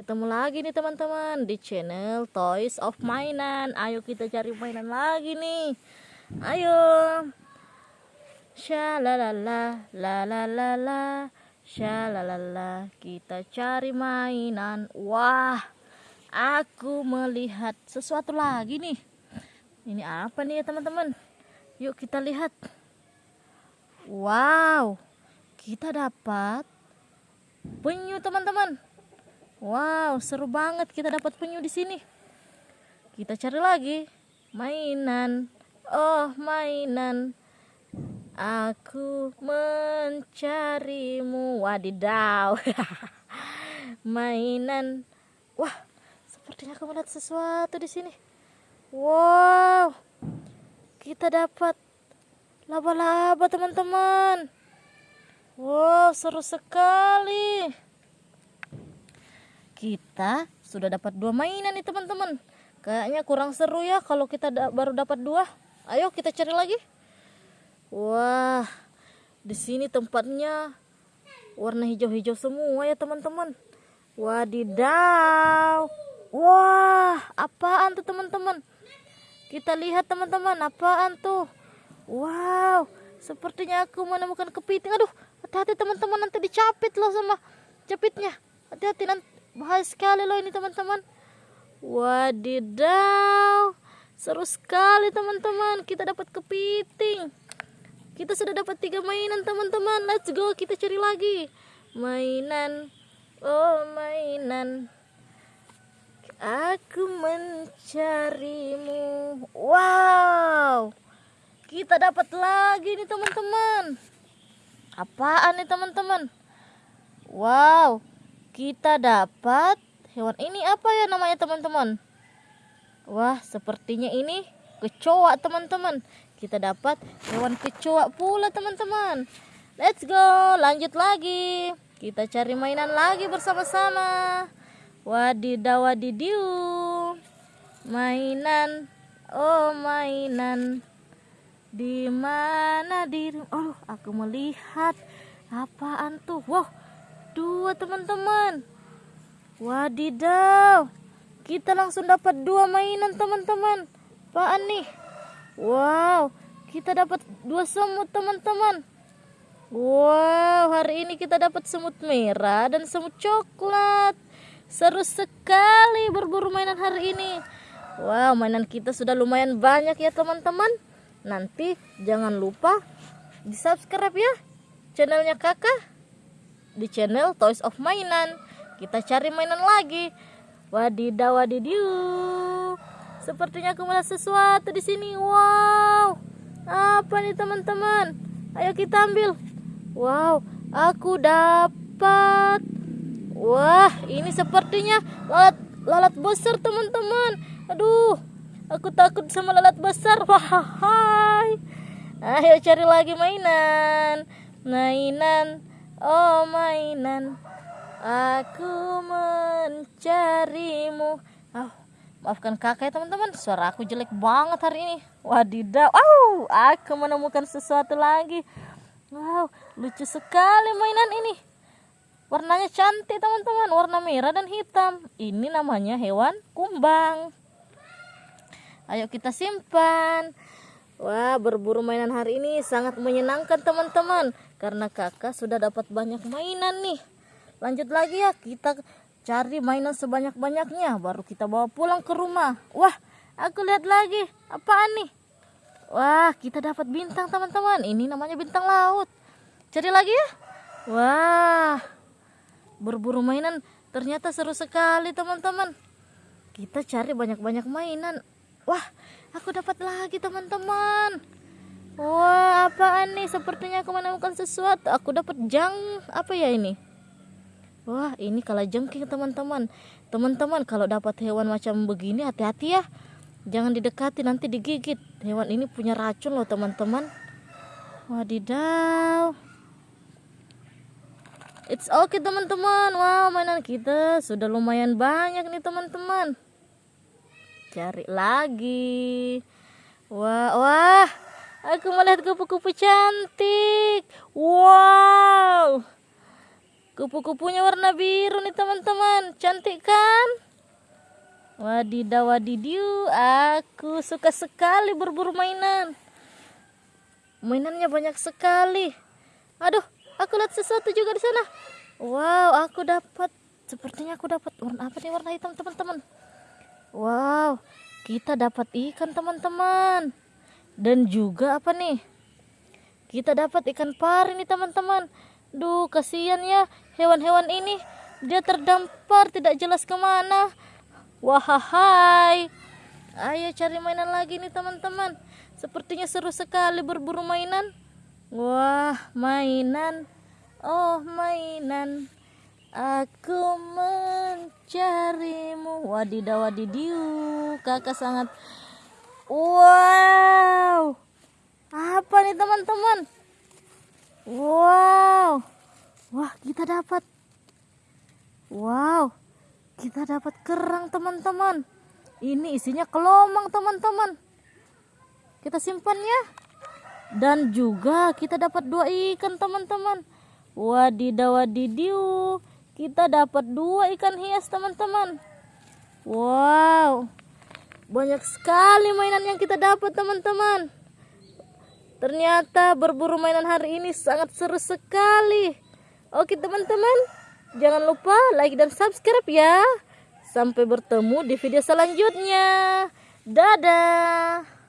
Ketemu lagi nih teman-teman di channel Toys of Mainan. Ayo kita cari mainan lagi nih. Ayo. Shalalala, la la la la, shalalala. Kita cari mainan. Wah, aku melihat sesuatu lagi nih. Ini apa nih ya teman-teman? Yuk kita lihat. Wow, kita dapat penyu teman-teman. Wow, seru banget kita dapat penyu di sini. Kita cari lagi mainan. Oh, mainan. Aku mencarimu. Wadidaw. mainan. Wah, sepertinya aku melihat sesuatu di sini. Wow. Kita dapat laba-laba, teman-teman. Wow, seru sekali kita sudah dapat dua mainan nih teman-teman. Kayaknya kurang seru ya kalau kita da baru dapat dua. Ayo kita cari lagi. Wah di sini tempatnya warna hijau-hijau semua ya teman-teman. Wadidaw. Wah apaan tuh teman-teman? Kita lihat teman-teman apaan tuh? Wow sepertinya aku menemukan kepiting. Aduh hati-hati teman-teman nanti dicapit loh sama capitnya. Hati-hati nanti bahaya sekali loh ini teman-teman. Wadidaw. Seru sekali teman-teman. Kita dapat kepiting. Kita sudah dapat tiga mainan teman-teman. Let's go. Kita cari lagi. Mainan. Oh mainan. Aku mencarimu. Wow. Kita dapat lagi nih teman-teman. Apaan nih teman-teman? Wow kita dapat hewan ini apa ya namanya teman-teman? Wah sepertinya ini kecoa teman-teman. Kita dapat hewan kecoa pula teman-teman. Let's go lanjut lagi. Kita cari mainan lagi bersama-sama. Wadidaw wadidiu mainan oh mainan. Di mana di oh aku melihat apaan tuh? Wow dua teman-teman. Wadidaw. Kita langsung dapat dua mainan teman-teman. Apaan nih? Wow. Kita dapat dua semut teman-teman. Wow. Hari ini kita dapat semut merah dan semut coklat. Seru sekali berburu mainan hari ini. Wow mainan kita sudah lumayan banyak ya teman-teman. Nanti jangan lupa di subscribe ya channelnya kakak di channel Toys of Mainan. Kita cari mainan lagi. Wadidaw wadidiu. Sepertinya aku melihat sesuatu di sini. Wow. Apa nih teman-teman? Ayo kita ambil. Wow, aku dapat. Wah, ini sepertinya lalat lalat besar teman-teman. Aduh, aku takut sama lalat besar. Wah, hai. Ayo cari lagi mainan. Mainan oh mainan. Aku mencarimu. Oh, maafkan kakak ya teman-teman. Suara aku jelek banget hari ini. Wadidaw. Wow aku menemukan sesuatu lagi. Wow lucu sekali mainan ini. Warnanya cantik teman-teman. Warna merah dan hitam. Ini namanya hewan kumbang. Ayo kita simpan Wah, berburu mainan hari ini sangat menyenangkan teman-teman karena kakak sudah dapat banyak mainan nih. Lanjut lagi ya, kita cari mainan sebanyak-banyaknya baru kita bawa pulang ke rumah. Wah, aku lihat lagi. Apaan nih? Wah, kita dapat bintang teman-teman. Ini namanya bintang laut. Cari lagi ya. Wah, berburu mainan ternyata seru sekali teman-teman. Kita cari banyak-banyak mainan. Wah, aku dapat lagi teman-teman. Wah apaan nih? Sepertinya aku menemukan sesuatu. Aku dapat jang apa ya ini? Wah ini kalau jengking teman-teman. Teman-teman kalau dapat hewan macam begini hati-hati ya. Jangan didekati nanti digigit. Hewan ini punya racun loh teman-teman. Wadidaw. It's okay teman-teman. Wow mainan kita sudah lumayan banyak nih teman-teman cari lagi wah wah aku melihat kupu-kupu cantik wow Kupu-kupunya warna biru nih teman-teman. Cantik kan? Wadidaw wadidiu, aku suka sekali berburu mainan. Mainannya banyak sekali. Aduh, aku lihat sesuatu juga di sana. Wow, aku dapat sepertinya aku dapat warna apa nih warna hitam teman-teman. Wow, kita dapat ikan teman-teman. Dan juga apa nih? Kita dapat ikan pari nih teman-teman. Duh, kasihan ya hewan-hewan ini. Dia terdampar tidak jelas ke mana. Wahai. Ayo cari mainan lagi nih teman-teman. Sepertinya seru sekali berburu mainan. Wah, mainan. Oh, mainan. Aku mencarimu. Wadidaw wadidiu. Kakak sangat Wow. Apa nih teman-teman? Wow. Wah, kita dapat. Wow. Kita dapat kerang, teman-teman. Ini isinya kelomang, teman-teman. Kita simpan ya. Dan juga kita dapat dua ikan, teman-teman. Wadidaw wadidiu. Kita dapat dua ikan hias, teman-teman. Wow. Banyak sekali mainan yang kita dapat, teman-teman. Ternyata berburu mainan hari ini sangat seru sekali. Oke teman-teman, jangan lupa like dan subscribe ya. Sampai bertemu di video selanjutnya. Dadah.